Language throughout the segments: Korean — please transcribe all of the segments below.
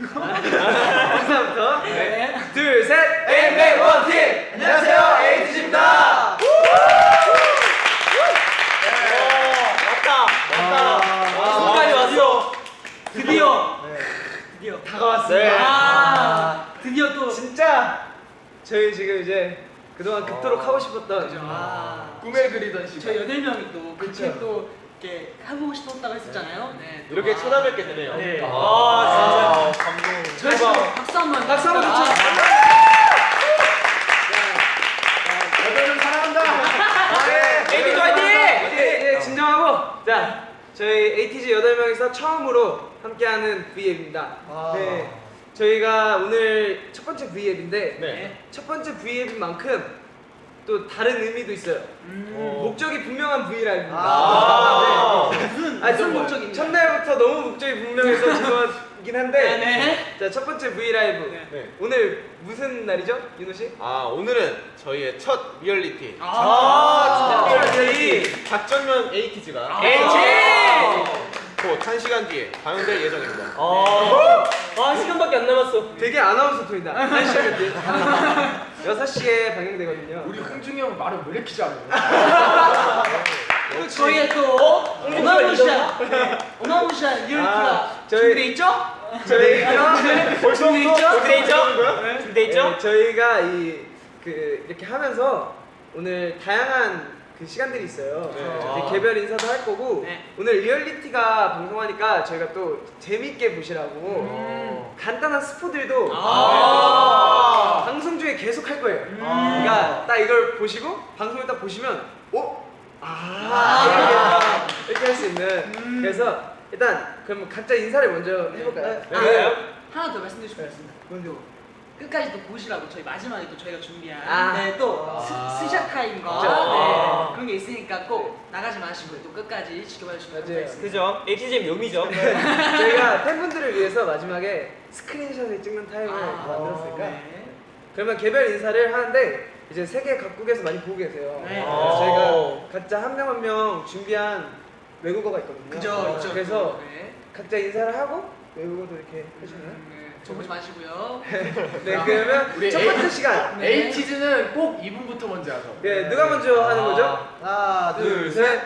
인사부터. 네. 둘, 셋. 에이맥 원팀! 안녕하세요, 에이티즈입니다. 왔다. 왔다. 순간이 왔어. 드디어 드디어 다가왔어요. 아 드디어 또 진짜 저희 지금 이제 그동안 그토록 하고 싶었던 아, 꿈을 그리던 시간. 저희 여덟 명이 또 그쵸. 또 이렇게 하고 싶었다고 했었잖아요. 네. 또 이렇게 아, 찾아뵙게 되네요. 네. 아, 진짜 감동. 저희 또 박수 한번 박수 한번 아, 주죠. 여덟 명 사랑한다. 에이티즈 화이팅! 예, 예, 진정하고 자 저희 에이티즈 8명이서 처음으로 함께하는 V앱입니다 아. 네 저희가 오늘 첫 번째 V앱인데 네. 첫 번째 V앱인 만큼 또 다른 의미도 있어요 음, 어. 목적이 분명한 V라이브입니다 아. 무슨 아니, 무슨 좀 목적인가요? 첫날부터 너무 목적이 분명해서 죄송하긴 한데 네. 자 첫 번째 V 라이브 네. 네. 오늘 무슨 날이죠 윤호 씨? 아, 오늘은 저희의 첫 리얼리티. 아, 진짜 리얼리티. 작전명 에이티즈가 아. 곧 1시간 뒤에 방영될 예정입니다. 아 시간밖에 안 남았어 되게 아나운서 톤이다 한 시간 뒤에 6시에 방영되거든요 우리 홍중이 형 말을 왜 이렇게 잘해? 또 저희의 또 어마무시한 네, 어마무시한 리얼리티가 아, 저희- 준비돼 있죠? 저희가 준비돼 있죠? 준비돼 있죠? 네. 준비돼 있죠? 저희가 이 그 이렇게 하면서 오늘 다양한 그 시간들이 있어요. 네. 아. 개별 인사도 할 거고 네. 오늘 리얼리티가 방송하니까 저희가 또 재밌게 보시라고 음. 간단한 스포들도 아. 방송 중에 계속 할 거예요. 음. 그러니까 딱 이걸 보시고 방송을 딱 보시면 어? 아, 아. 이렇게, 이렇게 할수 있는 음. 그래서 일단 그럼 각자 인사를 먼저 해볼까요? 아, 네. 하나 더 말씀드리고 있습니다. 먼저 끝까지 또 보시라고 저희 마지막에 또 저희가 준비한 아. 네, 또 아. 스, 스샷 타임과 그죠. 네, 그런 게 있으니까 꼭 나가지 마시고 또 끝까지 지켜봐 주시면. 감사하겠습니다. 그죠? ATGM 묘미죠. 저희가 팬분들을 위해서 마지막에 스크린샷을 찍는 타임을 아, 만들었으니까 네. 그러면 개별 인사를 하는데 이제 세계 각국에서 많이 보고 계세요. 네. 저희가 각자 한 명 한 명 준비한 외국어가 있거든요. 그죠, 있죠. 그래서 네. 각자 인사를 하고 외국어도 이렇게 해주나 요? 음, 네. 적지 마시고요. 네, 야, 그러면 우리 첫 에이- 번째 시간. 네. 에이티즈는 꼭 이분부터 먼저 하죠. 네, 누가 먼저 하는 거죠? 하나, 둘, 셋.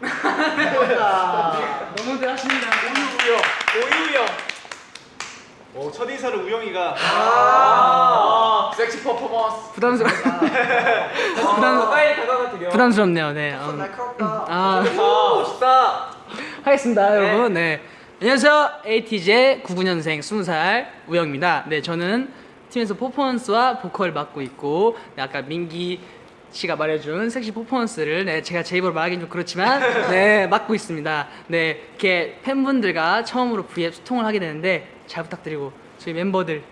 너무들 하십니다. 오유형. 오, 첫 인사를 우영이가 아. 섹시 퍼포먼스. 부담스러 부담 가까이 다가가 드려. 부담스럽네요. 네. 음. 날카롭다. 아. 아, 멋있다. 하겠습니다, 여러분. 네. 안녕하세요. 에이티즈의 99년생 20살 우영입니다. 네, 저는 팀에서 퍼포먼스와 보컬 맡고 있고, 네, 아까 민기 씨가 말해준 섹시 퍼포먼스를 네, 제가 제 입으로 말하기는 좀 그렇지만, 네, 맡고 있습니다. 네, 이렇게 팬분들과 처음으로 V앱 소통을 하게 되는데, 잘 부탁드리고, 저희 멤버들.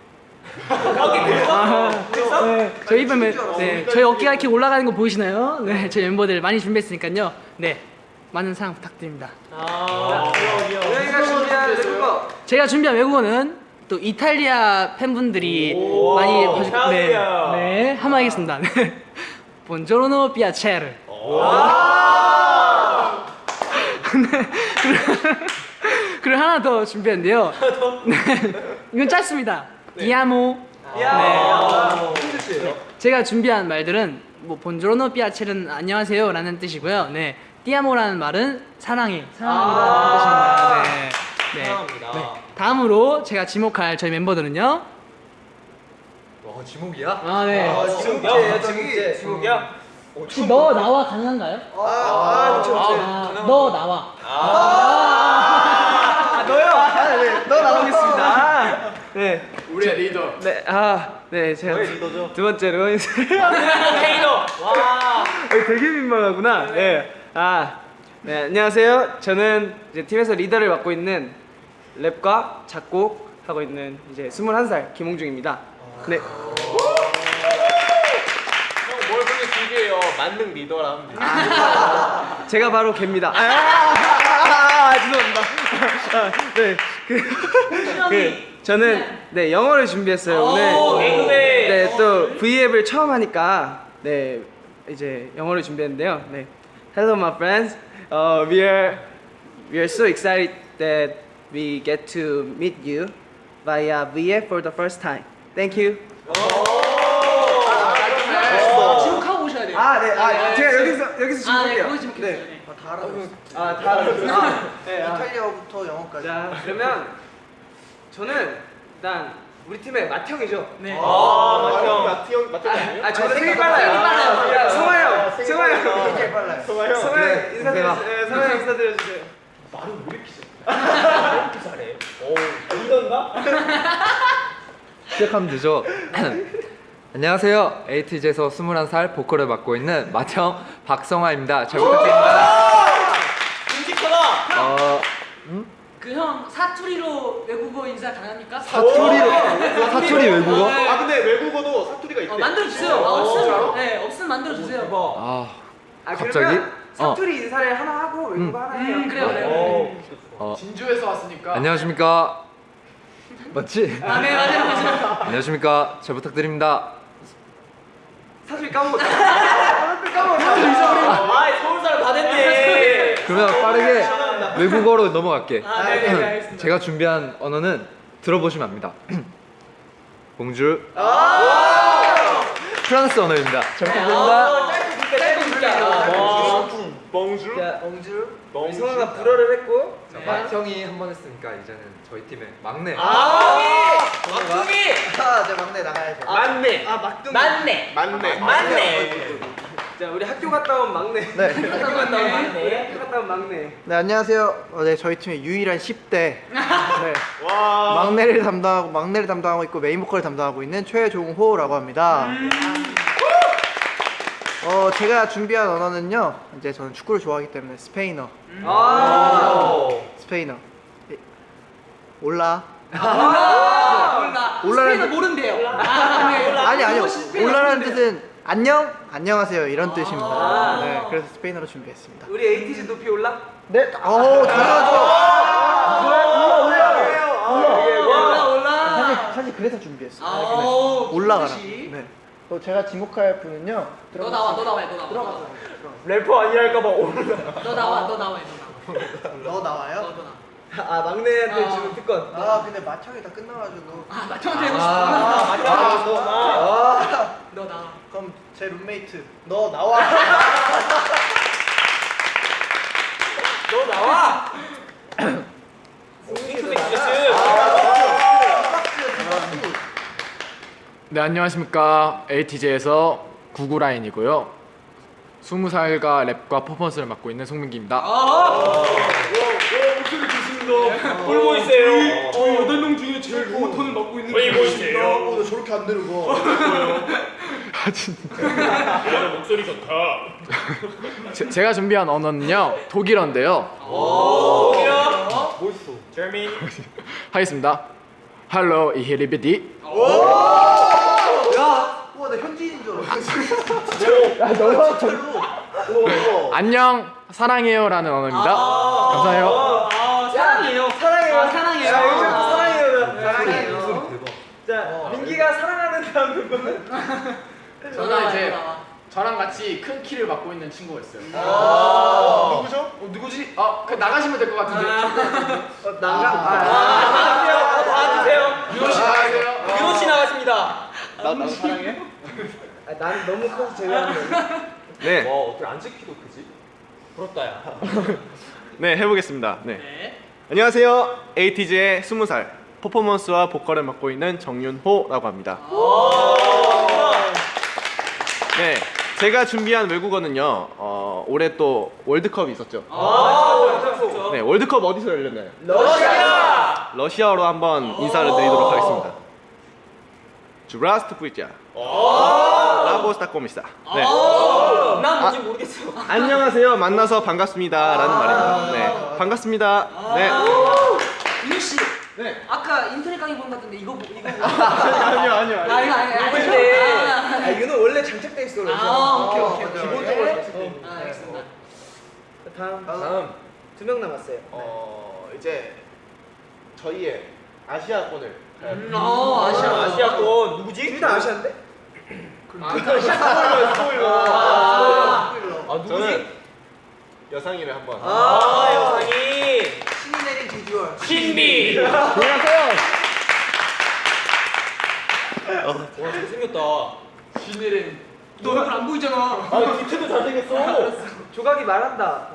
아, 네, 저희 이번 멤- 네, 저희 어깨가 이렇게 올라가는 거 보이시나요? 네, 저희 멤버들 많이 준비했으니까요. 네, 많은 사랑 부탁드립니다. 아, 귀여워, 귀여워. 우영이가 준비한 외국어. 제가 준비한 외국어는 또 이탈리아 팬분들이 오, 많이 봐주 네. 네, 한번 하겠습니다. 네. 본조로노 피아체르. 네, 그리고- 하나 더 준비했는데요. 네, 이건 짧습니다. 디아모. 야. 힘들 씨. 제가 준비한 말들은 뭐 본조로노 피아체르는 안녕하세요라는 뜻이고요. 네, 띠아모라는 말은 사랑해, 사랑합니다라는 뜻입니다. 네, 네. 사랑합니다. 네. 다음으로 제가 지목할 저희 멤버들은요. 와, 지목이야? 아 네. 아, 지금제예요, 지금제. 지국이야? 혹시 너 나와 가능한가요? 아, 아, 그렇죠. 아, 너 나와. 아, 너요? 아, 네, 너 나오겠습니다. 네, 우리의 리더. 네, 아, 네, 제가 리더죠. 두 번째로 인사. 케이노. 와. 어, 되게 민망하구나. 네. 아, 네, 안녕하세요. 저는 이제 팀에서 리더를 맡고 있는 랩과 작곡 하고 있는 이제 21살 김홍중입니다. 네. 형, 뭘 그렇게 길게 해요? 만능 리더라 하면 돼. 제가 바로 걔입니다. 아, 아, 아, 아, 죄송합니다. 아, 네. 그, 그 저는 네, 영어를 준비했어요. 오늘. 네, 또 V앱을 처음 하니까 네, 이제 영어를 준비했는데요. 네. Hello my friends. Uh, we are we are so excited that we get to meet you via VF for the first time. Thank you. 아, 지목하고 오셔야 돼요. 아, 네. 아, 제가 여기서 여기서 아, 네, 지목해요. 거기 지목했어요. 네. 다 알아들었어. 아, 다 알았어요. 아, 네. 아. 이탈리아부터 영어까지. 자, 그러면 저는 일단 우리 팀의 맏형이죠. 네. 아, 마태형, 마태형, 마태형 아니에요? 아, 저는 생일 빨라요. 생일 빨라요. 성화 형, 성화 형. 이렇게 빨라요. 성화 형. 성화 형 네, 인사드려 주세요. 성화 형 인사드려 주세요. 시작하면 되죠. 안녕하세요. 에이티즈에서 21살 보컬을 맡고 있는 맏형 박성화입니다. 잘 부탁드립니다. 끔찍하다. 어, 그 형 사투리로 외국어 인사 가능합니까? 사투리로 사투리 외국어? 아, 근데 외국어도 사투리가 있대. 어, 만들어 주세요. 아, 없으면 네, 없으면 만들어 주세요. 아, 아, 갑자기? 그러면 어. 사투리 인사를 하나 하고 외국어 하나 해요. 음, 그래요, 그래요. 어. 어, 진주에서 왔으니까. 안녕하십니까? 맞지? 아, 네, 맞아요, 맞아요. 안녕하십니까? 잘 부탁드립니다. 사투리 까먹었다. 사투리 까먹었다. 아, 서울 사람 다 됐네. 그러면 빠르게 외국어로 넘어갈게. 아, 네, 네, 네, 알겠습니다. 제가 준비한 언어는 들어보시면 압니다. 봉주. 프랑스 언어입니다. 잘 부탁드립니다. 아. 자, 엉주. 우리 뻥주. 성화가 불어를 했고. 자, 맏형이 한 번 했으니까 이제는 저희 팀의 막내. 아, 막둥이. 아, 제 막내 나가야죠. 맞네. 아, 막둥이. 맞네. 맞네. 맞네. 자, 우리 학교 갔다 온 막내. 네. 학교 갔다 온 막내. 학교 갔다 온 막내. 네, 안녕하세요. 어, 네, 저희 팀의 유일한 10대. 네. 와. 막내를 담당하고 막내를 담당하고 있고 메인 보컬을 담당하고 있는 최종호라고 합니다. 어, 제가 준비한 언어는요. 이제 저는 축구를 좋아하기 때문에 스페인어. 아. 스페인어. 에, hola. 몰라. 몰라. hola라는 스페인어 모른대요. 아, 네. 아니 아니요. hola라는. 뜻은 안녕, 안녕하세요 이런 뜻입니다. 아. 네, 그래서 스페인어로 준비했습니다. 우리 에이티즈 높이 올라? 네, 오 당연하죠. 올라, 올라. 사실 사실 그래서 준비했어요. 아, 오, 올라가라. 그것이. 네. 또 제가 지목할 분은요. 너 나와, 너 나와, 너 나와. 들어가서. 래퍼 아니랄까봐 올라. 너 나와, 너 나와, 너 나와. 너 너, 나와요? 너 나와. 아, 막내한테 아. 주는 특권. 아 근데 마청이 다 끝나가지고. 아, 마청한테 해고 싶어. 아, 아, 너 나와. 그럼 제 룸메이트 너 나와. 너 나와. 네, 안녕하십니까. ATJ에서 구구라인이고요. 20살과 랩과 퍼포먼스를 맡고 있는 송민기입니다. 볼 보이세요. 저희 8명 중에 제일 고톤을 맡고 있는 왜 보이세요? 나 저렇게 안 되는 거. 목소리 좋다. 제, 제가 준비한 언어는요. 독일어인데요. 독일어. 멋있어. 제미. 하겠습니다. 할로 이히리비디. 야, 우와 나 현지인인 줄 알았어. 야 절로. 안녕 사랑해요라는 언어입니다. 감사해요. 아, 사랑해요. 사랑해요. 아, 사랑해요. 자, 요즘 아. 사랑해요. 사랑해요. 자, 민기가 사랑하는 다음 누구는? 너 저는 이제. 저랑 같이 큰 키를 맡고 있는 친구가 있어요. 누구죠? 어, 누구지? 아, 그 나가시면 될 것 같은데. 어, 난가? 아, 아, 나와주세요. 나와주세요. 유호 씨 나가세요. 유호 씨 나왔습니다. 나나 사랑해? 아, 나는 너무 커서 제외하는 네. 와, 어떻게 안 찍히도 크지? 부럽다야. 네, 해보겠습니다. 네. 네. 안녕하세요. 에이티즈의 20살 퍼포먼스와 보컬을 맡고 있는 정윤호라고 합니다. 네, 제가 준비한 외국어는요. 어, 올해 또 월드컵이 있었죠. 아, 네, 월드컵 어디서 열렸나요? 러시아. 러시아어로 한번 인사를 드리도록 하겠습니다. 주라스트 부이자. 라보스타 꼬미사. 네. 난 뭔지 모르겠어. 안녕하세요. 만나서 반갑습니다 라는 말입니다. 네, 반갑습니다. 네. 윤 씨. 네. 아까 인터넷 강의 본것 같은데 이거 뭐- 이거 뭐- 아니요, 아니요, 아 이거 아니 아니 근데- 아, 이거는 원래 장착돼 있어. 그래서. 아 오케이 오케이 어, 오케이 기본적으로 아 알겠습니다 다음 다음. 두 명 남았어요. 어, 이제 저희의 아시아권을 음, 어 아시아 아시아권 누구지? 둘다 아시안데? 스포일러, 스포일러. 아, 아 누구지? 저는 여상이를 한번. 아, 여상이. 신비. 안녕하세요. 와 잘생겼다. 신이름. 너 얼굴 안 보이잖아. 아 뒤태도 잘생겼어. 조각이 말한다.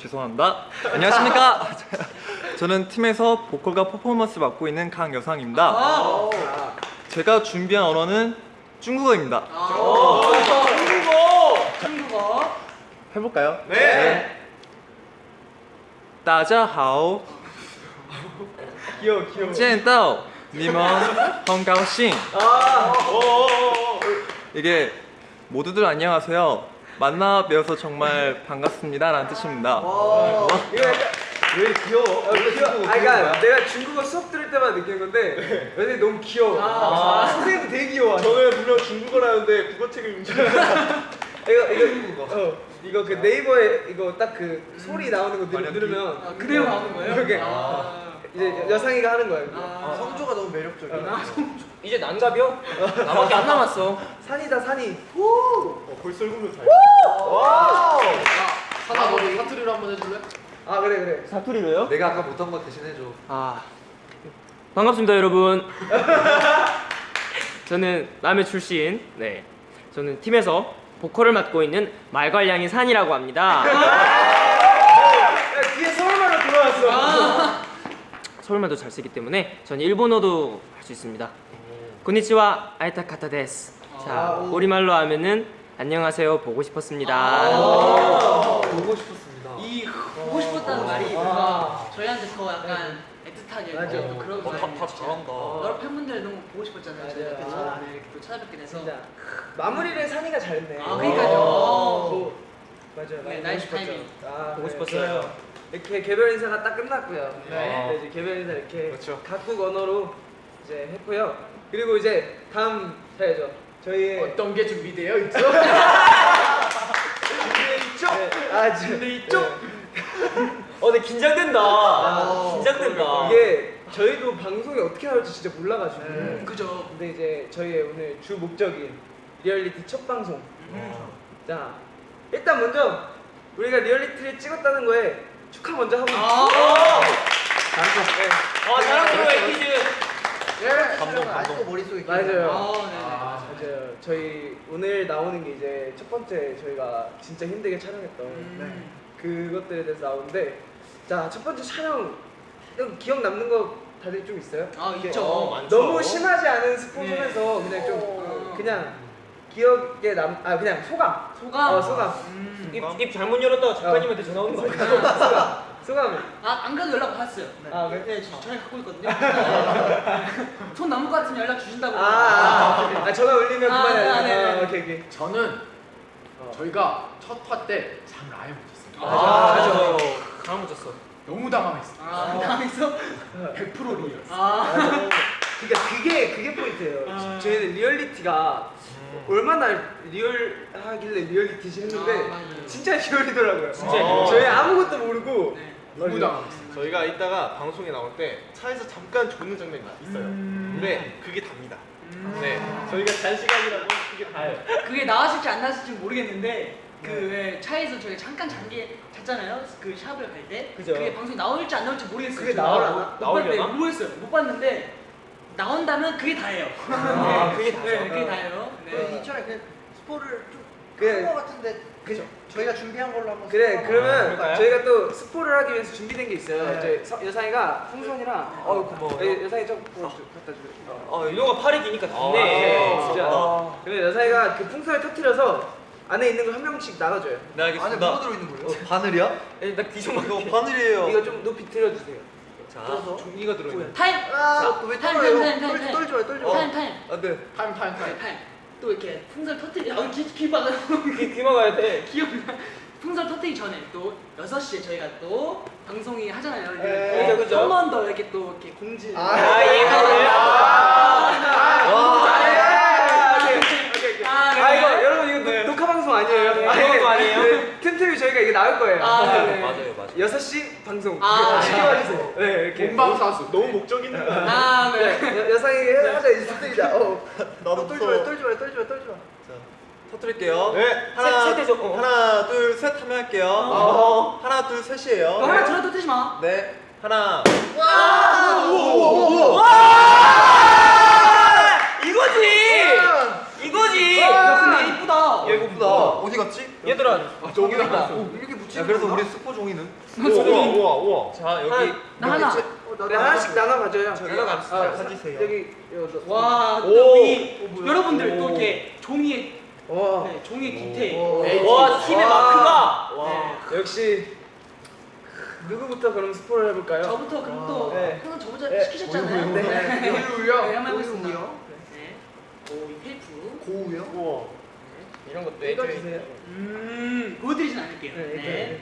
죄송합니다. 안녕하십니까? 저는 팀에서 보컬과 퍼포먼스 맡고 있는 강여상입니다. 아. 제가 준비한 언어는 중국어입니다. 중국어. 중국어. 해볼까요? 네. 大家好， 귀여워 귀여워. 见到你们很高兴. 이게 모두들 안녕하세요. 만나 뵈어서 정말 반갑습니다라는 뜻입니다. 이거 약간 왜 귀여워? 아, 귀여워. 아, 그러니까 내가 중국어 수업 들을 때마다 느끼는 건데 여전히 너무 귀여워. 아, 선생님도 되게 귀여워. 저는 분명 중국어라는데 국어책을 훔치는 이거 이거 어, 이거 그 네이버에 이거 딱 그 소리 나오는 거 누르, 누르면 아, 그대로 나오는 거예요? 그러게. 아. 이제 여상이가 하는. 이거. 아. 성조가 너무 매력적이야. 이제 난갑이요? 나밖에 안 남았어. 산이다 산이. 어, 벌써 읽으면 잘. 사나 너 사투리로 한번 해줄래? 아 그래 그래. 사투리로요? 내가 아까 못한 거 대신 해줘. 아 반갑습니다 여러분. 저는 남해 출신. 네. 저는 팀에서 보컬을 맡고 있는 말괄량이 산이라고 합니다. 야, 뒤에 서울말로 들어왔어. 서울말도 잘 쓰기 때문에 전 일본어도 할 수 있습니다. こんにちは 会いたかったです. 자, 우리말로 하면은 안녕하세요 보고 싶었습니다. 보고 싶었습니다. 이 보고 싶었다는 말이 뭔가 저희한테 더 약간 애틋하게 맞아. 또 그런 다, 말이 다 잘한다. 여러 팬분들 너무 보고 싶었잖아요. 저희가. 그쵸? 아. 네, 이렇게 또 찾아뵙게 돼서 진짜 마무리를 산이가 잘했네. 아, 그러니까요. 어, 맞아요. 네, nice. 타이밍. 아, 보고 네, 싶었어요. 이렇게 개별 인사가 딱 끝났고요. 네. 이제 개별 인사 이렇게 그렇죠. 각국 언어로 이제 했고요. 그리고 이제 다음 사야죠. 저희 어떤 게 준비되어 있죠? 있죠? 아, 근데 있죠? 어, 근데 긴장된다. 아, 긴장된다. 이게 저희도 방송이 어떻게 나올지 진짜 몰라가지고. 음, 그죠. 근데 이제 저희의 오늘 주 목적인 리얼리티 첫 방송. 자, 일단 먼저 우리가 리얼리티를 찍었다는 거에 축하 먼저 하고 아. 잘했어. 아, 사랑스러워 에이티즈. 예. 감동 아직도 머릿속에 기억나. 맞아요. 아, 네네. 맞아요. 저희 오늘 나오는 게 이제 첫 번째 저희가 진짜 힘들게 촬영했던 음. 그것들에 대해서 나오는데 자 첫 번째 촬영 좀 기억 남는 거 다들 좀 있어요? 아, 있죠. 어, 많죠. 너무 심하지 않은 스포 치면서 그냥 좀 어. 그냥 기억에 남 아 그냥 소감 소감. 어 소감 음. 입, 입 잘못 열었다가 작가님한테 전화 오는 거 아니야? 소감 소감 아, 안 그래도 연락 받았어요. 네. 아, 그래? 네, 저 전화 갖고 있거든요. 선 넘을 것 같으면 연락 주신다고. 아, 아, 아 전화 울리면 아, 그만해 아, 네, 네. 아, 오케이 오케이 저는 저희가 첫 화 때 잠을 아예 못 잤어요. 아, 맞아. 잠을 못 잤어. 너무 당황했어요. 아, 당했어? 100% real. 아. 그러니까 그게 그게 포인트예요. 아. 저희는 리얼리티가 얼마나 리얼하길래 리얼리티지 했는데 아. 진짜 real이더라고요. 진짜 real. 저희 아무것도 모르고 네. 너무 당황했어요. 저희가 이따가 방송에 나올 때 차에서 잠깐 조는 장면이 있어요. 음. 근데 그게 답니다. 네, 저희가 잔 시간이라고 그게 다예요. 그게 나왔을지 안 나왔을지 모르겠는데 그왜 차에서 저희 잠깐 잔게 잤잖아요. 그 샵을 갈 때. 그죠. 게 방송이 나올지 안 나올지 모르겠어요. 그게 저희가. 나오려나? 못? 봤는데 모르겠어요. 못 봤는데 나온다면 그게 다예요. 아, 그게 다죠. 네, 그게 다예요. 그 네. 이천에 그 스포를. 좀한거 같은데 그죠. 저희가 준비한 걸로 한번 그래 그러면 아? 저희가 또 스포를 하기 위해서 준비된 게 있어요. 네. 저희 서- 여상이가 풍선이랑 어우, 고마워요. 예, 여상이 좀 갖다 주세요. 어, 이노가 팔이 기니까 네, 좋네. 진짜. 아. 그래 여상이가 그 풍선을 터트려서 안에 있는 거 한 명씩 나가줘요. 네 안에 알겠습니다. 뭐가 들어있는 거예요? 바늘이야? 에, 나 뒤좀 이거 바늘이에요. 이거 좀 높이 들어주세요. 자, 종이가 들어있는. 타임. 아, 왜 타임, 떨어요? 타임, 타임, 떨- 타임. 떨지 마요, 떨지 마요. 타임 타임. 아 네. 타임 타임 타임. 네, 타임. 또 이렇게 풍선 터뜨리. 아, 귀, 귀 막아. 귀, 귀 막아야 돼. 기억나. 풍선 터뜨리기 전에 또 6시에 저희가 또 방송이 하잖아요. 네, 그죠, 그죠. 한번 더 이렇게 또 이렇게 공지. 아, 예고를. 아, 네. 아 이거 여러분 이거 녹- 녹화 방송 아니에요? 네, 아니, 방송 아니에요? 네, 틈틈이 저희가 이게 나올 거예요. 아, 네, 네. 맞아요, 맞아요. 6시 방송. 아, 쉽게 네. 말해주세요. 네, 이렇게. 본방사수. 너무 목적 있는 거 아니야? 아, 네. 여- 여상이 하자 이제 터뜨리자. 어. 나도 떨지 마요, 떨지 마요, 떨지 마요, 떨지 마요. 터뜨릴게요. 네, 하나, 세- 세대죠. 어. 하나, 둘, 셋 하면 할게요. 어. 하나, 둘, 셋이에요. 너 하나 들어 터뜨리지 마. 네. 하나. 이거 들어. 종이다. 이렇게 붙이는 야, 그래서? 우리 스포 종이는? 우와 우와 우와. 자 여기 나 하나. 어, 나도 네, 하나씩 나눠 가져요. 저기가 가- 아, 가지세요. 여기 여기 와, 오. 또 우리 여러분들 또 이렇게 종이에 와. 네, 종이 디테일. 오. 네. 와 팀의 마크가 네. 역시 누구부터 그럼 스포를 해볼까요? 저부터 그럼 또 네. 형은 저보다 네. 시키셨잖아요. 네. 네. 우유요. 네, 한번 해보겠습니다. 우유요? 네. 오, 이 테이프. 고우요? 우와. 이런 것도 읽어주세요. 음, 보여드리진 않을게요. 네, 네.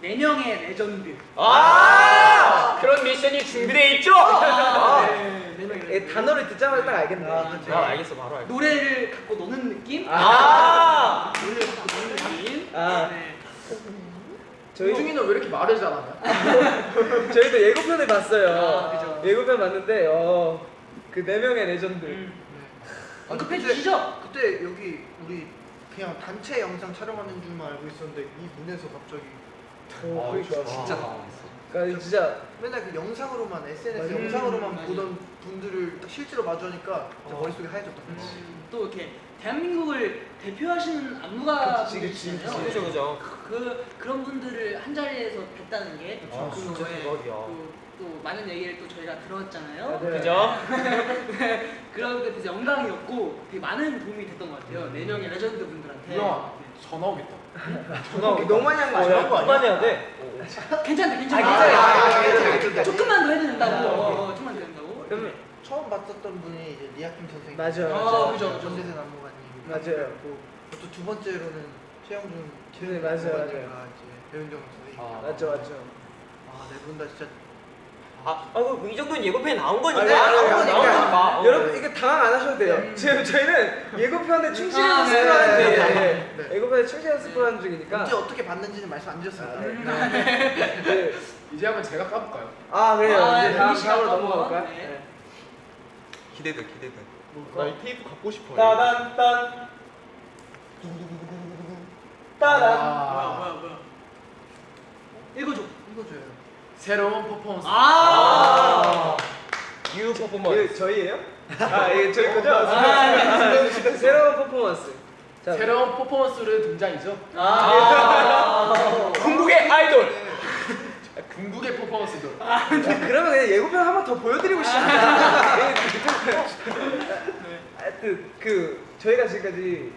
네 명의 레전드. 아 그런 미션이 준비돼 있죠? 네, 네 명의 예, 레전드. 단어를 듣자마자 딱 알겠네. 아, 네. 아 알겠어 바로 알겠어. 노래를 갖고 노는 느낌? 아 노래를 갖고 노는 느낌? 아. 네. 저희 홍중이는 왜 이렇게 말을 잘하냐? 저희도 예고편을 봤어요. 아. 예고편 봤는데 어, 그 네 명의 레전드. 음. 아, 언급해 그때- 주시죠. 그때 여기 우리 그냥 단체 영상 촬영하는 줄만 알고 있었는데 이 문에서 갑자기 어, 그러니까 진짜 당황했어. 그러니까 진짜 맨날 그 영상으로만 SNS 맞아. 영상으로만 음, 맞아. 보던 분들을 딱 실제로 마주하니까 어. 머릿속에 하얘졌다. 음, 또 이렇게 대한민국을 대표하시는 안무가 그치, 그치, 분이시잖아요. 그죠 그죠. 그 그런 분들을 한 자리에서 뵀다는 게 아, 그, 진짜 예, 대박이야. 또, 또 많은 얘기를 또 저희가 들었잖아요. 네. 그죠? 그런 게 되게 영광이었고 되게 많은 도움이 됐던 것 같아요. 네 명의 레전드 분들한테. 우영아 전화 오겠다. 너무 많이 한거 아니야? 그만해야 돼. 괜찮다, 괜찮다. 아, 괜찮아요. 아, 괜찮아요, 괜찮아요. 조금만 더 해도 된다고. 아, 어, 어, 조금만 더 된다고. 그러면 처음 봤었던 분이 이제 리아킴 선생님. 맞아요. 아. 그죠, 그죠. 전대생 안무가님. 맞아요. 또 두 번째로는 최영준 네, 맞아요, 맞아요. 이제 배윤정 선생님. 아. 맞죠, 맞죠. 아 네 분 다 진짜 아, 아이고 이 정도는 예고편에 나온 거니까. 아, 네, 나온 나온 거니까. 거니까. 어. 여러분 이게 당황 안 하셔도 돼요. 지금 저희는 예고편에 충실해서 아, 네, 스포하는 네, 중이에요. 네, 네. 예고편에 충실해서 스포하는 중이니까. 언제 어떻게 봤는지는 말씀 안 드렸습니다. 아, 네. 네. 이제 한번 제가 까볼까요? 아 그래요. 아, 이제 다음 다음으로 또 넘어가 볼까요? 한번, 네. 기대돼 기대돼. 나 이 테이프 갖고 싶어. 따단 딴 따단 뭐야, 아, 뭐야, 뭐야. 읽어줘. 읽어줘요. 새로운 퍼포먼스. 아. new performance. 저희예요? 아 이게 저희 거죠? 아, 새로운 퍼포먼스. 자, 새로운 퍼포먼스를 등장이죠. 아. 궁극의 아이돌. 궁극의 퍼포먼스도. 그러면 그냥 예고편 한 번 더 보여드리고 싶습니다. 하여튼 그 저희가 지금까지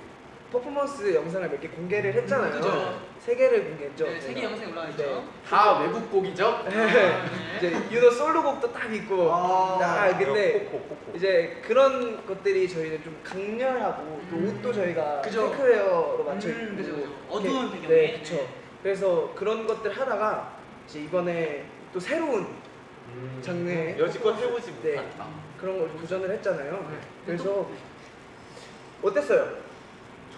퍼포먼스 영상을 몇 개 공개를 했잖아요. 그죠. 세 개를 공개했죠. 네, 세 개 영상에 올라와 있죠. 네. 다 외국 곡이죠. 네. 이제 윤호 솔로곡도 딱 있고. 아. 아, 근데 코코 코코. 이제 그런 것들이 저희는 좀 강렬하고 또 옷도 저희가 그죠. pink wear로 맞춰 음, 입고 그죠, 그죠. 어두운 이렇게- 배경에. 네, 그렇죠. 그래서 그런 것들 하다가 이제 이번에 또 새로운 장르의 여지껏 해보지 네, 못한. 그런 걸 도전을 했잖아요. 네. 그래서 어땠어요?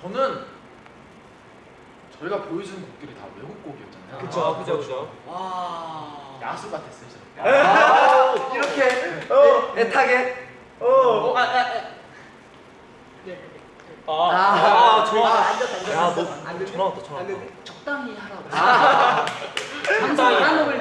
저는 저희가 보여주는 곡들이 다 외국 곡이었잖아요. 그쵸. 아, 그죠 그죠. 와. 야수 같았어요. 저희. 이렇게 어, 애타게 어. 어, 아, 아, 아. 네, 네, 네. 아, 아, 좋아. 아, 앉았다, 앉았다. 야, 너 안. 전화 왔다, 전화 안 왔다. 적당히 하라고. 방송 안 먹을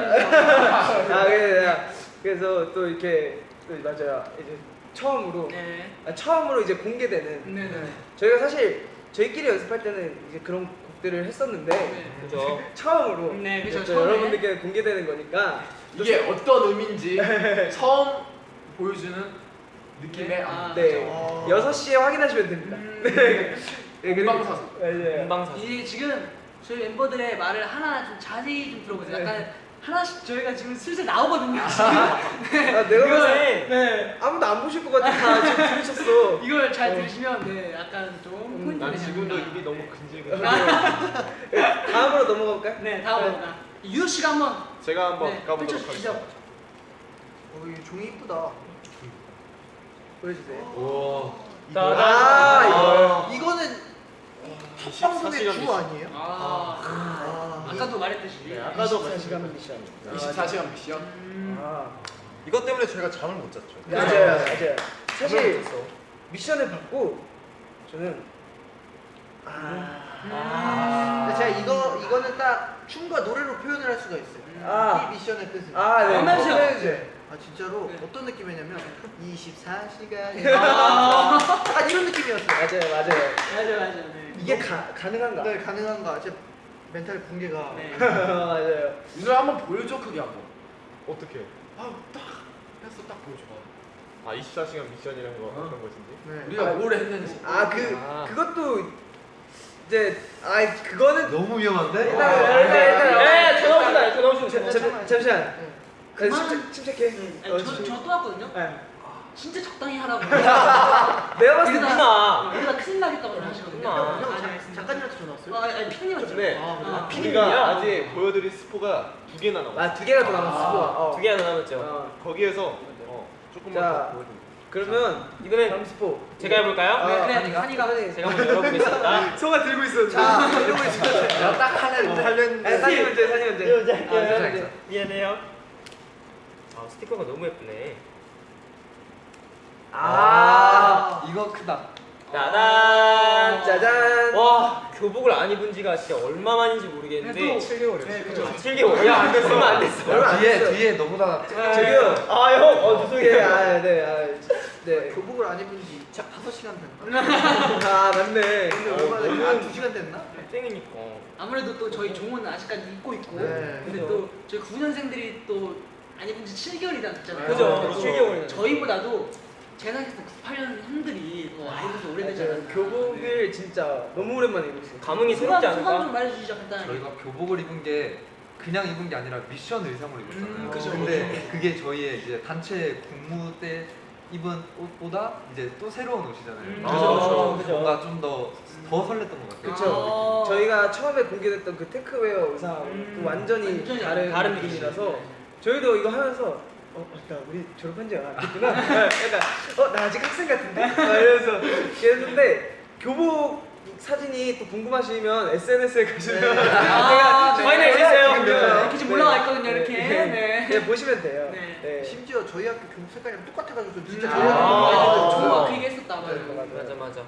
아, 그래, 그래서 또 이렇게 또 맞아요. 이제 처음으로 네. 아, 처음으로 이제 공개되는 네, 네. 저희가 사실 저희끼리 연습할 때는 이제 그런 곡들을 했었는데 네. 그죠. 처음으로 네, 그죠, 처음에. 여러분들께 공개되는 거니까 또 이게 어떤 의미인지 처음 보여주는 느낌의 아, 안무. 네, 아. 6시에 확인하시면 됩니다. 음. 네. 네, 그리고- 본방사수. 맞아요. 금방사수. 이게 지금 저희 멤버들의 말을 하나 좀 자세히 좀 들어보세요. 네. 약간 하나씩 저희가 지금 슬슬 나오거든요. 지금. 네. 아, 내가 이걸, 네. 아무도 안 보실 것 같아. 다 지금 들으셨어. 이걸 잘 들으시면 네, 약간 좀 포인트 난 지금도. 입이 너무 근질근질. 다음으로 넘어가 볼까요? 네, 다음으로가 유호 씨가 한번 제가 한번 네, 가보도록. 하겠습니다. 어, 이 종이 이쁘다. 보여주세요. 따단. 아, 이거. 이거는 미션, 방송의 사시간 주. 아니에요? 아, 아, 아까도 말했듯이 네, 아까도 24시간 미션. 24시간 미션. 음, 아, 이것 때문에 저희가 잠을 못 잤죠. 맞아요, 맞아요. 사실. 미션을 받고 저는 아, 아. 근데 제가 이거 이거는 딱 춤과 노래로 표현을 할 수가 있어요. 아. 이 미션의 뜻은. 아, 네. 한번 해주세요. 해주세요. 아 진짜로 네. 어떤 느낌이냐면 24시간 아. 약간 이런 느낌이었어요. 맞아요, 맞아요. 맞아 맞아. 네. 이게 가, 가능한가? 네 가능한가? 제 멘탈 붕괴가 네. 맞아요. 윤호 한번 보여줘 크게 한번. 어떻게? 아딱 했어 딱 보여줘. 아 24시간 미션이라는 거 어떤 것인지? 네. 우리가 뭘 했는지. 아, 그, 아. 그것도 이제, 아, 그거는. 너무 위험한데? 일단, 일단, 일단. 네, 전화 오신다. 전화 오신다. 잠- 잠시만. 네. 그 침착, 침착해. 아니, 어, 저, 침착해. 저또 왔거든요. 네. 진짜 적당히 하라고. 내가 봤을 때 이러다 이러다 큰일 나겠다고 하시거든요. 아, 형, 아, 자- 네. 작가님한테 전화 왔어요? 아, 아니 피디님한테. 네. 아, 우리가 아직 보여드릴 스포가 두 개나 남았어. 아, 두 개가 더 남았어. 어. 두 개나 남았죠. 어. 거기에서 어, 조금만 자. 더 보여드릴게요. 그러면 이번엔 스포. 제가 해볼까요? 아, 네, 그래, 한이가? 한이가. 한이. 제가 한번 열어보겠습니다. 소가 들고 있어. 자, 들고 있어. 딱 하나 하려는데 아니, 산이 문제. 아, 산이 문제. 미안해요. 아 스티커가 너무 예쁘네. 아, 이거 크다. 짜잔. 짜잔. 와 교복을 안 입은 지가 진짜 얼마 만인지 모르겠는데 또- 7개월이요. 네, 그죠. 7개월. 야안 됐어. 얼마 안 됐어. 얼마 안 뒤에 됐어요. 뒤에 너보다 저기요. 아 형. 어 예, 죄송해요. 아, 네, 아, 네. 교복을 안 입은 지 5시간 됐나? 아, 맞네. 근데 얼마나 됐나? 한 2시간 됐나? 땡이니까. 아무래도 또 저희 종은 아직까지 입고 있고. 네, 근데 또 저희 9년생들이 또 안 입은 지 7개월이나 됐잖아요. 그죠. 그래서 7개월이나. 저희보다도 제가 생각했을 때 98년 형들이 지 오래되지 맞아요. 않았나. 교복을 진짜 너무 오랜만에 입고 있어요. 감흥이 소감, 새롭지 소감 좀 않을까? 말해주시죠 간단하게. 저희가 교복을 입은 게 그냥 입은 게 아니라 미션 의상을 입었잖아요. 음, 그죠, 근데 그게 저희의 이제 단체 군무 때 입은 옷보다 이제 또 새로운 옷이잖아요. 음, 그래서 그죠, 그죠. 뭔가 좀 더 더 설렜던 것 같아요. 그쵸. 아. 저희가 처음에 공개됐던 그 테크웨어 의상 음, 또 완전히, 완전히 다른, 다른 느낌이라서 저희도 이거 하면서 어, 맞다. 우리 졸업한 지안 됐구나. 약간 어, 나 아직 학생 같은데? 막 이러면서 그랬는데 교복 사진이 또 궁금하시면 SNS에 가시면 아, 네. 저희는 있어요. 지금 이렇게 지금 올라와 있거든요, 이렇게. 네. 네. 네, 보시면 돼요. 네. 네. 심지어 저희 학교 교복 색깔이랑 똑같아가지고 진짜 음. 저희 학교 아. 많이 아, 그 얘기 했었다. 맞아. 맞아, 맞아.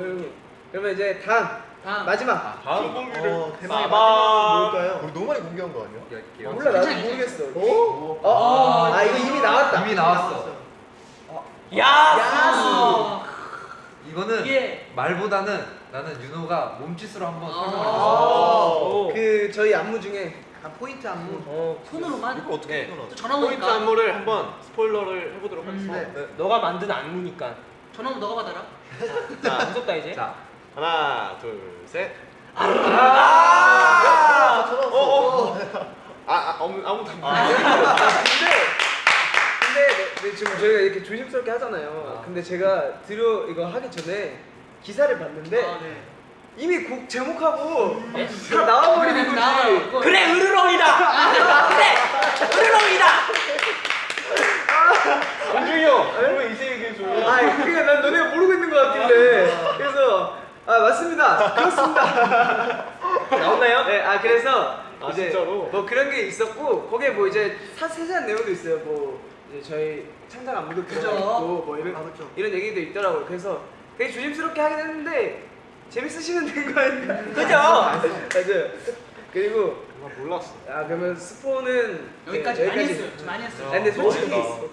음. 그러면 이제 다음 다음. 마지막 다음 공개를 어, 대망의 빠밤. 마지막은 뭘까요? 우리 너무 많이 공개한 거 아니야? 할게요. 몰라 나도 괜찮아, 모르겠어. 어? 어? 아 이거 이미 나왔다. 이미 나왔어. 야. 아, 이거는 이게 말보다는 나는 윤호가 몸짓으로 한번 아. 설명을 해줘. 오. 그 저희 안무 중에 아, 포인트 안무. 어. 손으로만 이거 어떻게 네. 또 전화 포인트 오니까 안무를 한번 스포일러를 해보도록 음, 하겠습니다. 네. 네. 너가 만든 안무니까. 전화 오면 너가 받아라. 자 무섭다 이제. 자, 하나, 둘, 셋. 아, 전화 왔어. 어, 어. 아, 아 아무, 아무도 안 아, 근데 근데 네, 네, 지금 저희가 이렇게 조심스럽게 하잖아요. 아. 근데 제가 들어 이거 하기 전에 기사를 봤는데 아, 네. 이미 곡 제목하고 다 나와버리는 거지. 나와요. 그래 으르렁이다. 그래 으르렁이다. 원중이 형, 그러면 이제 얘기해줘. 아, 그게 난 너네가 모르고 있는 것 같길래 그래서 아 맞습니다. 그렇습니다. 나왔나요? 네, 아 그래서 아, 이제 진짜로? 뭐 그런 게 있었고 거기에 뭐 이제 사 세세한 내용도 있어요. 뭐 이제 저희 창작 안무도. 들어있고 뭐 이런 아, 그쵸. 이런 얘기도 있더라고요. 그래서 되게 조심스럽게 하긴 했는데 재밌으시면 된거 아닌가? 그죠? 맞아요. 그리고 나 몰랐어. 아 그러면 스포는 여기까지 네, 많이 여기까지. 했어요. 좀 많이 했어요. 아, 근데 솔직히 멋있다.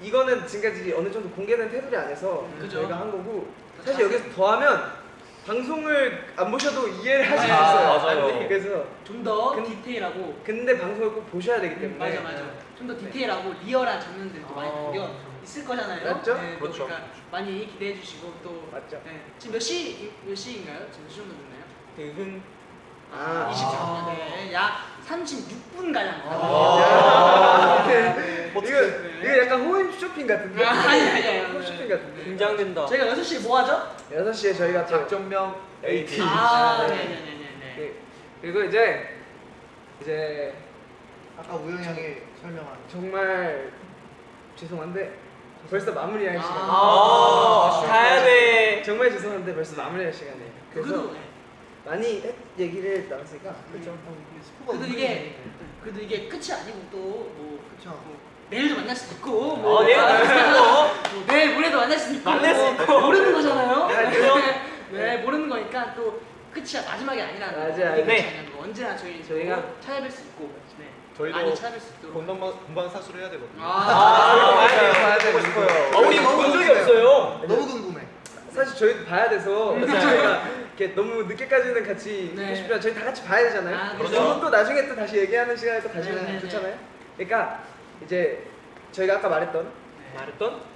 이거는 지금까지 어느 정도 공개된 테두리 안에서 그죠. 저희가 한 거고 사실 여기서 더하면 방송을 안 보셔도 이해를 하실 수 아, 있어요. 맞아요. 그래서 좀더 근- 디테일하고 근데 방송을 꼭 보셔야 되기 때문에 맞아 맞아. 좀 더 디테일하고 리얼한 장면들도 많이 어. 담겨 있을 거잖아요. 맞죠? 네, 또 그렇죠. 그러니까 많이 기대해 주시고 또 맞죠. 네. 지금 몇 시 몇 시인가요? 지금 몇 정도 됐나요? 드흥. 아, 24분. 네. 약 36분 가량. 아. 네. 이거 이거 약간 호임 쇼핑 같은데? 아, 아니, 아니, 아니. 호임 쇼핑 같은데? 긴장된다. 저희가 6시에 뭐 하죠? 6시에 저희가 또 작전명 AT. 아, 네. 네, 네, 네. 네. 그리고 이제 이제 아까 우영이 형이 설명한. 정말 죄송한데 벌써 마무리할 시간. 아, 가야 돼. 정말 죄송한데 벌써 마무리할 시간이에요. 그래서 그래도 네. 많이 얘기를 나눴으니까 그렇죠. 음. 어, 그래도 이게 그래도 이게 끝이 아니고 또뭐 그렇죠. 뭐 내일도 만날 수 있고 뭐 아, 내일 아, 만날 수 뭐 있고 내 모레도 만날 수 있고 만날 수 있고 모르는 거잖아요. 네, 네 모르는 네, 네. 거니까 또 끝이 마지막이 아니라 맞아요. 네. 언제나 저희 저희가 찾아뵐 수 있고 네. 저희도 많이 찾아뵐 수 있도록 본방 본방 사수를 해야 되거든요. 아, 아, 아 봐야 되고 싶어요. 아, 우리 본 적이 없어요. 너무 궁금해. 사실 저희도 봐야 돼서 음, 저희가 이렇게 너무 늦게까지는 같이 네. 있고 싶지만 저희 다 같이 봐야 되잖아요. 아, 그리고 그렇죠. 또 나중에 또 다시 얘기하는 시간에 또 다시 네, 하면 네, 좋잖아요. 그러니까 이제 저희가 아까 말했던 말했던?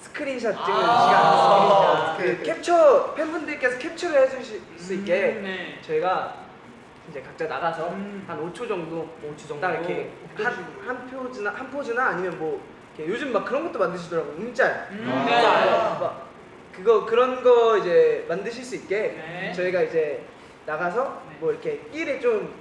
스크린샷 찍는 아. 시간, 그 캡처 팬분들께서 캡처를 해주실 수 있게 음, 네. 저희가 이제 각자 나가서 음. 한 5초 정도, 5초 정도. 딱 이렇게 한, 한 표지나 한 포즈나 아니면 뭐 이렇게 요즘 막 그런 것도 만드시더라고 움짤, 음, 짤, 네. 막 그거 그런 거 이제 만드실 수 있게 네. 저희가 이제 나가서 네. 뭐 이렇게 끼를 좀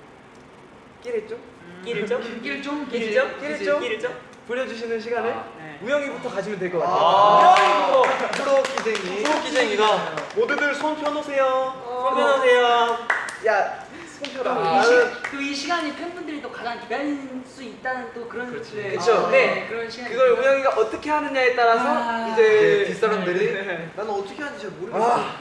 끼를 좀 끼를 좀? 끼를 좀 끼를 좀? 끼를 좀? 끼를 좀? 부려주시는 시간을 네. 우영이부터 가지면 될 것 같아요. 아, 프로 기쟁이. 기쟁이가 모두들 손 펴놓으세요. 손 펴놓으세요. 야, 또 이, 시, 또이 시간이 팬분들이 또 가장 기다릴 수 있다는 또 그런 네, 그쵸. 아, 네. 그런 시간 그걸 우영이가 어떻게 하느냐에 따라서 아, 이제 이제 뒷사람들이 네. 나는 어떻게 하는지 잘 모르겠어. 나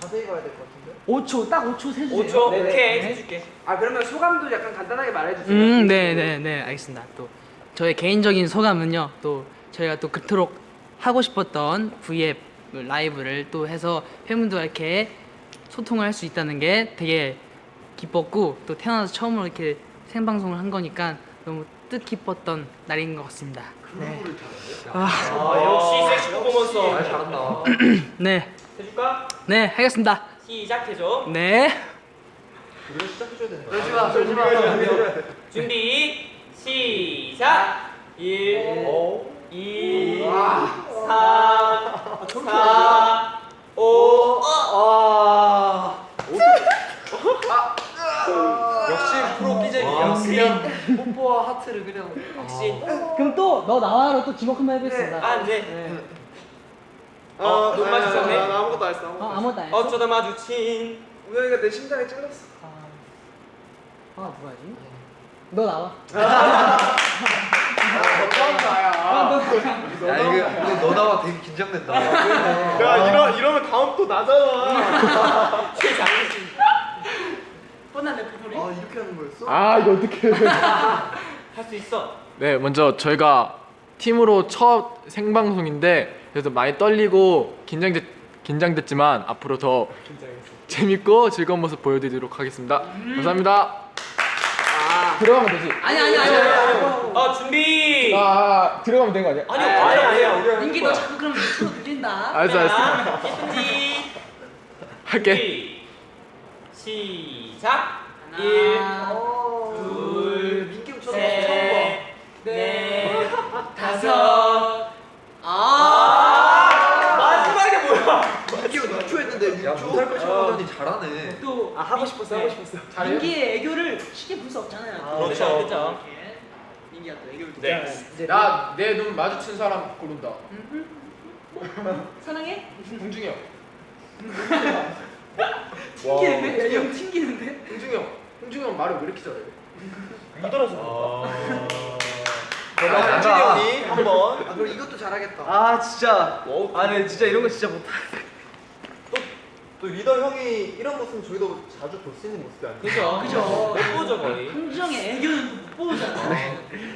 자세히 봐야 될 것 같은데. 5초 딱 5초 세주세요 5초? 네네. 오케이. 네. 해줄게. 아 그러면 소감도 약간 간단하게 말해주세요. 음, 네, 네, 네, 알겠습니다. 또 저의 개인적인 소감은요. 또 저희가 또 그토록 하고 싶었던 V앱 라이브를 또 해서 팬분들과 이렇게 소통을 할 수 있다는 게 되게 기뻤고 또 태어나서 처음으로 이렇게 생방송을 한 거니까 너무 뜻깊었던 날인 것 같습니다. 네. 아, 역시 섹시 퍼포먼서. 아 잘한다. 네, 해줄까? 네, 하겠습니다. 시작해줘. 네. 이거 시작해줘야 되는 거야. 그러지 마, 그러지 마. 준비, 시작! 1, 2, 3, 4, 5, 아, 역시 프로 기쟁이야. 그냥 뽀뽀와 하트를 그냥. 혹시 그럼 또 너 나와로 또 지목 한번 해보겠습니다. 아, 네. 어, 눈 마주쳤네. 나, 나 아무것도 안 했어. 아무것도 어, 안 했어. 아무것도 안 했어? 어쩌다 마주친 우영이가 내 심장에 찔렀어. 아, 뭐하지? 너 나와. 야 이거 근데 너 나와 되게 긴장된다. 야 이러 이러면 다음 또 나잖아. 뻔한 레프토리. 아 이렇게 하는 거였어? 아 이거 어떻게? 할 수 있어. 네, 먼저 저희가 팀으로 첫 생방송인데 그래서 많이 떨리고 긴장됐 긴장됐지만 앞으로 더 재밌고 즐거운 모습 보여드리도록 하겠습니다. 감사합니다. 들어가면 되지. 아니 아니 아니. 아니. 어, 준비! 아 들어가면 된 거 아니야? 아니요, 아니야, 아니야. 민기 너 자꾸 그럼 유튜브 들린다. 알았어 알았어. 자, 예쁜지. 할게. 시작! 하나, 1, 어, 둘, 처음 셋, 넷, 다섯. 아. 마지막에 뭐야? 민기형 6초 했는데 야 6초. 못할 거 쳐보더니 잘하네. 또 아 하고 싶었어, 하고 싶었어. 민기의 애교를 쉽게 볼 수 없잖아요. 그렇죠, 그렇죠. 이렇게 민기가 또 애교를 또. 네. 이제 나내 눈 마주친 사람 고른다. 사랑해? 홍중이 형. 튕기는데? 형 튕기는데? 홍중이 형. 홍중이 형 말을 왜 이렇게 잘해? 아, 한진이 형이 한번. 아 그럼 이것도 잘하겠다. 아 진짜. 아, 네 진짜 이런 거 진짜 못하. 또 리더 형이 이런 모습 저희도 자주 볼 수 있는 모습이 아니에요. 그죠? 그죠. 못 보죠, 거의. 흥정의 애교는 못 보잖아.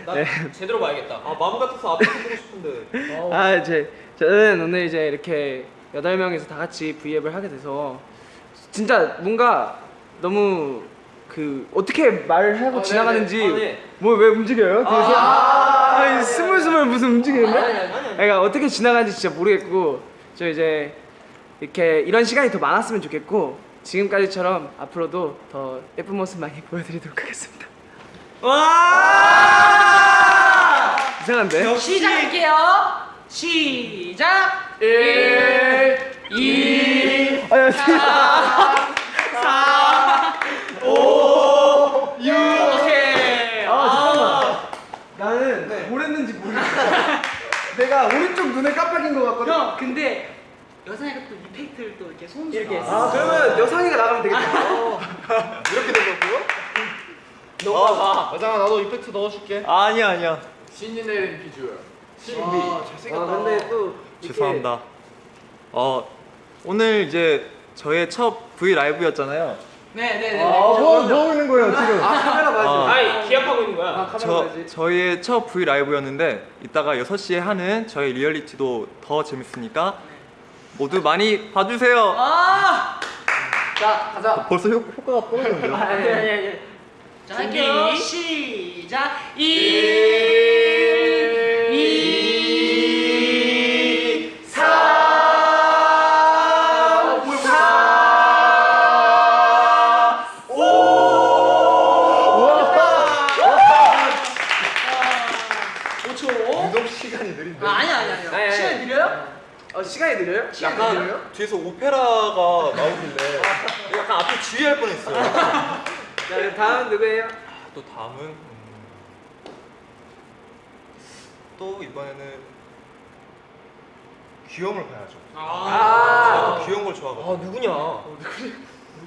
나 제대로 봐야겠다. 아 마음 같아서 앞에서 보고 싶은데. 아 이제 저는 오늘 이제 이렇게 여덟 명이서 다 같이 V앱을 하게 돼서 진짜 뭔가 너무 그 어떻게 말을 하고 아, 지나가는지 네네. 아, 네. 뭐왜 움직여요? 그래서 아, 니 스물스물 무슨 움직이는데? 아니. 그러니까 어떻게 지나가는지 진짜 모르겠고 저 이제 이렇게 이런 시간이 더 많았으면 좋겠고 지금까지처럼 앞으로도 더 예쁜 모습 많이 보여드리도록 하겠습니다. 와! 이상한데? 시작할게요. 시작. 1, 2, 아, 야, 6. 오케이. 아 잠깐만. 나는 뭘 했는지 모르겠어. 내가 오른쪽 눈에 깜빡인 것 같거든. 형, 근데 여상이가 또 이펙트를 또 이렇게 손수 이렇게 했어. 아 그러면 여상이가 나가면 되겠다. 이렇게 된 거고요? 너가 여장아 나도 이펙트 넣어줄게. 아니야 아니야. 신이 내린 비주얼. 신비. 아 잘생겼다. 아 근데 또 이렇게- 죄송합니다. 어 오늘 이제 저의 첫 V 라이브였잖아요. 네, 네, 네. 뭐, 뭐 하는 거예요 지금? 아 카메라 봐야지. 아. 아이, 기합하고 있는 거야. 아 카메라 저 봐야지. 저희의 첫 V 라이브였는데 이따가 6시에 하는 저희 리얼리티도 더 재밌으니까 모두 많이 봐주세요. 아! 자 가자. 벌써 효, 효과가 떨어졌는데요? 아니 아니 아니. 자 할게요. 시작. 1 뒤에서 오페라가 나오길래 약간 앞에 주의할 뻔했어요. 자 그럼 다음 누구예요? 또 다음은 음, 또 이번에는 귀여움을 봐야죠. 아, 아, 귀여운 걸 좋아하거든요. 아 누구냐?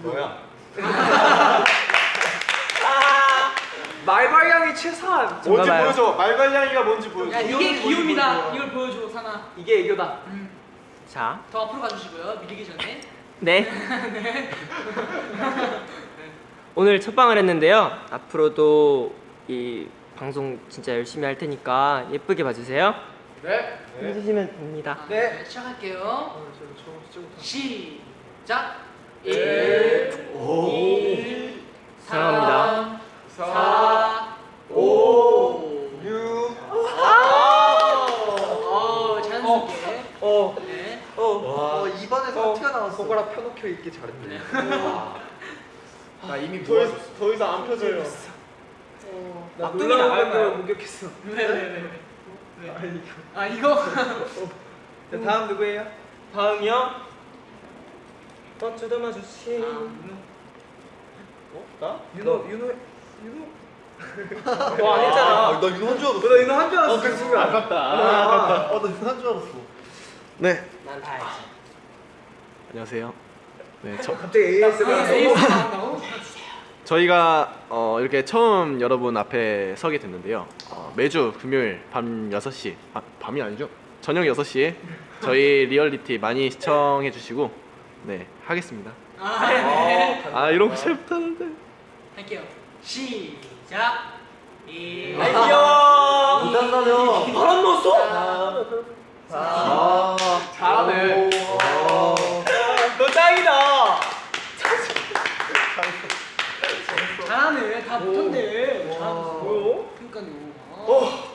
뭐야? 말괄량이 최선. 뭔지 보여줘. 말괄량이가 뭔지 보여줘. 야 이게 기움이다. 이걸 보여줘 사나. 이게 애교다. 자. 더 앞으로 가주시고요. 밀리기 전에. 네. 네. 오늘 첫 방을 했는데요. 앞으로도 이 방송 진짜 열심히 할 테니까 예쁘게 봐주세요. 네. 네. 해주시면 됩니다. 아, 네. 네. 시작할게요. 시작. 1, 1 3, 4, 5, 6, 4, 5, 네. 어, 입안에서 티가 나왔어. 손가락 펴놓겨 있기 잘했네. 나 이미 모아줬어. 더 이상 안 펴져요. 나 막둥이 놀라운 나갈까요? 걸 목격했어. 네네네. 아 이거 자 다음 누구예요? 다음이요. 또 뜯어마 주시. 어? 나? 윤호 윤호 윤호. 너안 했잖아. 아, 나 윤호 한줄 알았어. 너 윤호 한줄 알았어. 그 순간. 아깝다. 아. 어, 나 윤호 한줄 알았어. 네. 난 다 알지. 안녕하세요. 네, 저, 갑자기 ASMR. 나온다고? 저희가 어, 이렇게 처음 여러분 앞에 서게 됐는데요. 어, 매주 금요일 밤 6시, 아, 밤이 아니죠? 저녁 6시에 저희 리얼리티 많이 시청해 주시고 네, 하겠습니다. 아, 네. 아, 이런 거 잘 못하는데. 할게요. 시작. 1 귀여워. 부담나요. 바람 넣었어? 아, 잘하네. 너 짱이다. 잘하네. 다 못한대. 잘하고. 그러니까요. 어.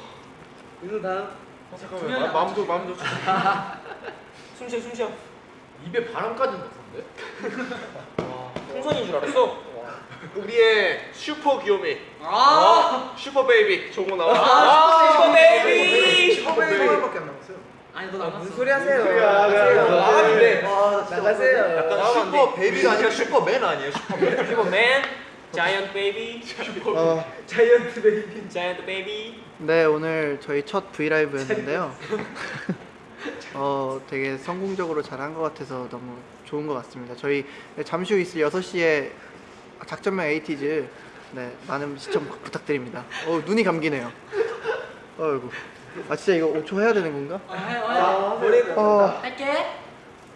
어, 잠깐만. 마, 마음도 마음도. 숨 쉬어 숨 쉬어. 입에 바람까지 넣었는데? 풍선인 줄 알았어. 우리의 슈퍼 귀요미. 아. super baby. 조고 나와. 아, super baby. super baby밖에 안 남았어요. 아니 너 나갔어. 무슨 소리 하세요? 소리야. 나가세요. 나가- 나가는데. 아, 나가세요. 약간 super baby가 아니라 슈퍼맨 아니에요? 슈퍼맨. 슈퍼맨. giant baby. 어, giant baby. giant baby. 네 오늘 저희 첫 브이라이브였는데요. 어 되게 성공적으로 잘한 것 같아서 너무 좋은 것 같습니다. 저희 잠시 후 있을 6시에 작전명 에이티즈 네 많은 시청 부탁드립니다. 어 눈이 감기네요. 어이구. 아 진짜 이거 5초 해야 되는 건가? 아, 해, 해. 머리가. 아, 할게.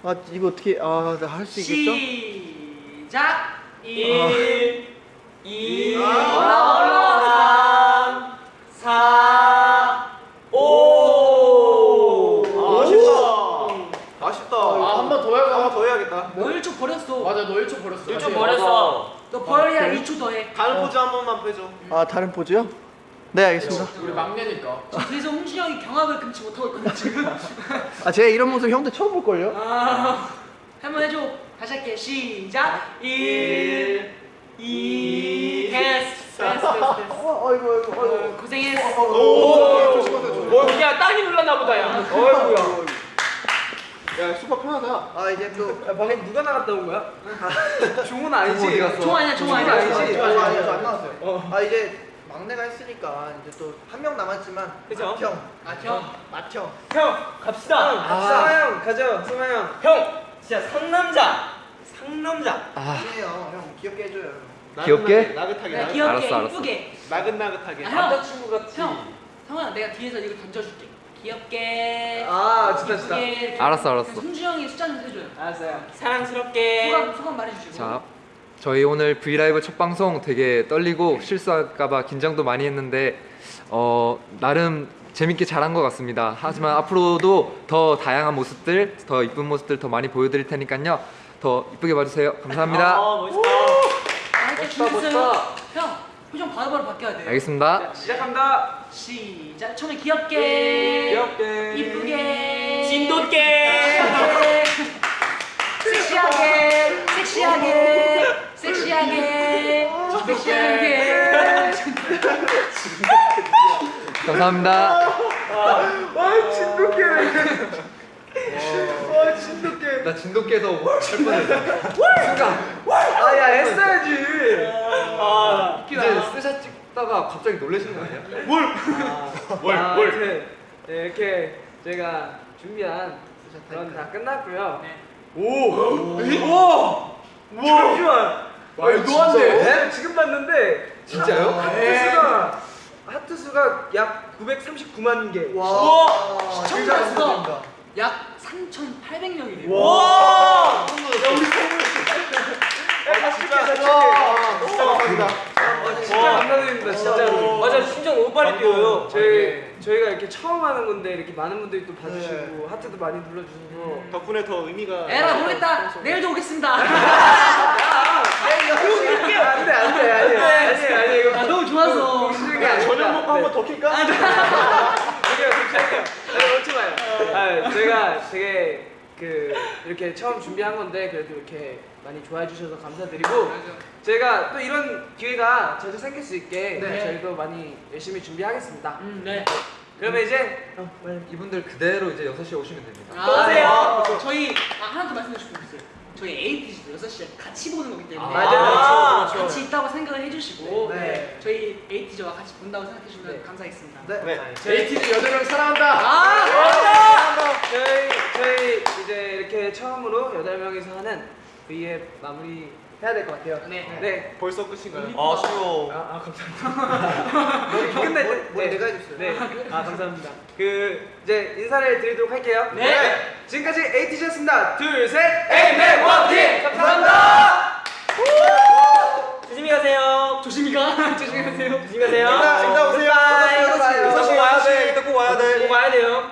아 이거 어떻게 아할 수 있겠죠? 시작. 1 2 올라와, 올라와. 3 4 5 아쉽다. 아쉽다. 아, 한 번 더 해야 한번 더 해야겠다. 너 1초 버렸어. 맞아, 너 1초 버렸어. 1초 다시 해. 버렸어. 너 버려야 2초 더 해. 다른 포즈 한 번만 빼줘. 아 다른 포즈요? 네 알겠습니다. 우리 막내니까. 그래서 홍진이 형이 경악을 금치 못하고 있거든 지금. 아 제가 이런 모습 형들 처음 볼 걸요? 아, 한번 해줘. 다시 할게. 시작. 1 2 됐어. 됐어. 됐어. 됐어. 어 어이구 어이구 어이구. 고생했어. 오, 조심하세요. 조심. 어, 야 땅이 눌렀나 보다 야. 어이구야. 야, 슈퍼 편하다. 아 이제 또 야, 방금 누가 나갔다 온 거야? 종훈 아니지? 종 아니야, 종 아니야. 아니지? 저 아니요, 아니요, 저안 나왔어요. 아 이제 막내가 했으니까 이제 또 한 명 남았지만 그죠? 형, 아, 형. 맏형. 형 갑시다. 승아 형 가죠. 승아 형. 형 진짜 상남자. 상남자. 아니에요, 형 귀엽게 해줘요. 귀엽게? 나긋하게. 나긋- 귀엽게 알았어, 알았어. 이쁘게. 나긋나긋하게. 아, 형. 형. 형아, 내가 뒤에서 이거 던져줄게. 귀엽게. 아, 진짜, 진짜. 이쁘게. 알았어, 알았어. 승주 형이 숫자 좀 해줘요. 알았어요. 사랑스럽게. 소감 소감 말해주시고. 자, 저희 오늘 브이라이브 첫 방송 되게 떨리고 실수할까봐 긴장도 많이 했는데 어 나름 재밌게 잘한 것 같습니다. 하지만 앞으로도 더 다양한 모습들, 더 이쁜 모습들 더 많이 보여드릴 테니까요. 더 이쁘게 봐주세요. 감사합니다. 함께 준비했어요. 형 표정 바로바로 바뀌어야 돼. 알겠습니다. 시작합니다. 시작. 처음에 귀엽게. 귀엽게. 이쁘게. 진돗개. 섹시하게. 섹시하게. 섹시하게. 섹시하게. 감사합니다. 아 진돗개를. 아 진돗개. 나 진돗개에서 칠 뻔했어. 아야 했어야지. 이제 스샷 찍다가 갑자기 놀라신 거 아니야? 뭘, 아, 뭘. 네, 이렇게 저희가 준비한 그런 다 끝났고요. 오, 오, 오, 잠시만. 말도 안 돼. 네? 지금 봤는데 진짜요? 하트 수가 하트 수가 약 939만 개. 시청자 수가 약 3,800명이래요. 와! 야, 우리 감사합니다. 진짜 감사드립니다, 진짜로. 맞아 심장 너무 빨리 뛰어요. 저희 저희가 이렇게 처음 하는 건데 이렇게 많은 분들이 또 봐주시고 하트도 많이 눌러주셔서. 덕분에 더 의미가 에라 모르겠다. 내일도 오겠습니다. 안돼 안돼 아니 아니 아니 이거 아, 너무 좋아서. 저녁 먹고 한번 더 킬까? 아니요. 잠시만요. 아니 오지 마요. 아 저희가 되게 그 이렇게 처음 준비한 건데 그래도 이렇게 많이 좋아해 주셔서 감사드리고 저희가 또 이런 기회가 자주 생길 수 있게 네. 저희도 많이 열심히 준비하겠습니다 음, 네. 그러면 이제 이분들 그대로 이제 6시에 오시면 됩니다. 아, 오세요. 네. 저희 아, 하나 더 싶은 게 있어요. 저희 ATG도 6시에 같이 보는 거기 때문에 아, 맞아요. 같이, 같이 있다고 생각을 해주시고 네. 저희 ATG와 같이 본다고 생각해 주시면 네. 감사하겠습니다. 네. JTG 여덟 명 사랑한다. 아, 저희 저희 이제 이렇게 처음으로 여덟 명이서 하는 V앱 마무리 해야 될 것 같아요. 네. 네. 벌써 끝인가요? 아 쉬워. 아, 아 감사합니다. 끝날 때뭘 내가 해줬어요. 네. 아 감사합니다. 그 이제 인사를 드리도록 할게요. 네. 지금까지 에이티즈였습니다. 둘, 셋. 에이맨 원팀 감사합니다. 조심히 가세요. 조심히 가. 조심히 가세요. 조심히 가세요. 이따 오세요. 바이바이. 여섯 시, 여섯 시. 꼭 와야 돼. 이따 꼭 와야 돼. 꼭 와야 돼요.